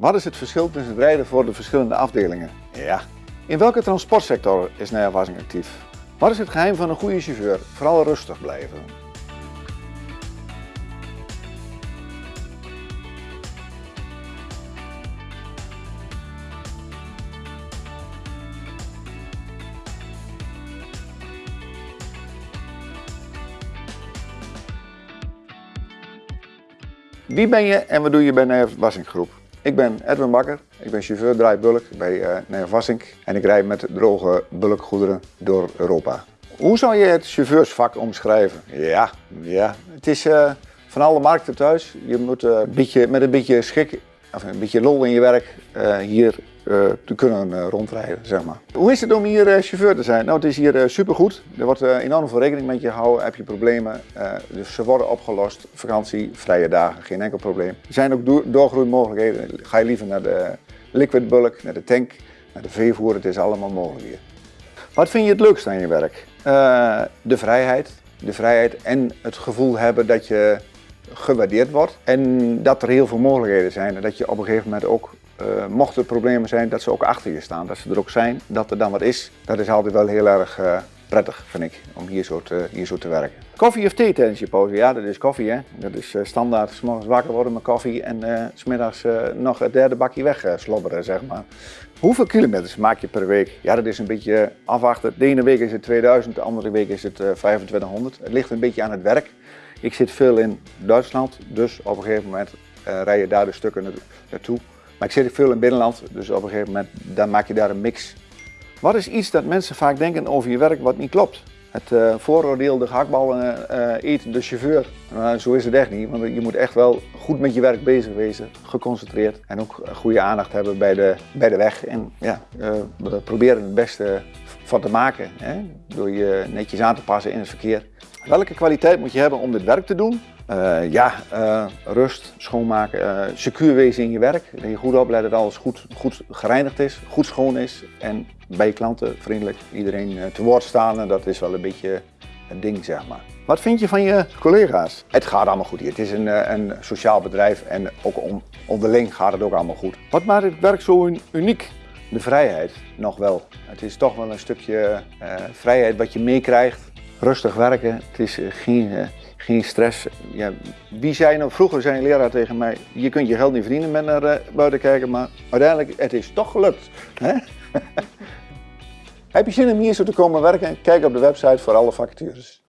Wat is het verschil tussen het rijden voor de verschillende afdelingen? Ja. In welke transportsector is Naya Wassing actief? Wat is het geheim van een goede chauffeur? Vooral rustig blijven. Wie ben je en wat doe je bij Nijf Wassink Groep? Ik ben Edwin Bakker, ik ben chauffeur draai bulk bij uh, Nijf Wassink en ik rijd met droge bulkgoederen door Europa. Hoe zou je het chauffeursvak omschrijven? Ja, ja. het is uh, van alle markten thuis. Je moet uh, een beetje, met een beetje schik, of een beetje lol in je werk hier te kunnen uh, rondrijden, zeg maar. Hoe is het om hier uh, chauffeur te zijn? Nou, het is hier supergoed. Er wordt enorm veel rekening met je gehouden. Heb je problemen, dus ze worden opgelost. Vakantie, vrije dagen, geen enkel probleem. Er zijn ook do doorgroeimogelijkheden. Ga je liever naar de liquid bulk, naar de tank, naar de veevoer. Het is allemaal mogelijk hier. Wat vind je het leukst aan je werk? de vrijheid. De vrijheid en het gevoel hebben dat je gewaardeerd wordt. En dat er heel veel mogelijkheden zijn en dat je op een gegeven moment ook uh, mochten er problemen zijn, dat ze ook achter je staan. Dat ze er ook zijn, dat er dan wat is. Dat is altijd wel heel erg uh, prettig, vind ik, om hier zo, te, hier zo te werken. Koffie of thee tijdens je pauze? Ja, dat is koffie. Dat is uh, standaard. S morgens wakker worden met koffie en smiddags nog het derde bakje weg slobberen, zeg maar. Hoeveel kilometers maak je per week? Ja, dat is een beetje afwachten. De ene week is het 2000, de andere week is het 2500. Het ligt een beetje aan het werk. Ik zit veel in Duitsland, dus op een gegeven moment rij je daar de stukken naartoe. Maar ik zit veel in binnenland, dus op een gegeven moment dan maak je daar een mix. Wat is iets dat mensen vaak denken over je werk wat niet klopt? Het uh, vooroordeel, de gehaktballen uh, eet de chauffeur. Nou, zo is het echt niet, want je moet echt wel goed met je werk bezig wezen, geconcentreerd en ook goede aandacht hebben bij de, bij de weg. En ja, uh, we proberen het beste van te maken, hè? door je netjes aan te passen in het verkeer. Welke kwaliteit moet je hebben om dit werk te doen? Uh, ja, uh, rust, schoonmaken, uh, secuur wezen in je werk. Dat je goed oplet dat alles goed, goed gereinigd is, goed schoon is. En bij je klanten vriendelijk iedereen te woord staan. En dat is wel een beetje een ding, zeg maar. Wat vind je van je collega's? Het gaat allemaal goed hier. Het is een, een sociaal bedrijf en ook on, onderling gaat het ook allemaal goed. Wat maakt het werk zo uniek? De vrijheid, nog wel. Het is toch wel een stukje vrijheid wat je meekrijgt. Rustig werken, het is geen geen stress. Ja, wie zei nou, vroeger zei een leraar tegen mij, je kunt je geld niet verdienen met naar buiten kijken, maar uiteindelijk, het is toch gelukt. Hè? Heb je zin om hier zo te komen werken? Kijk op de website voor alle vacatures.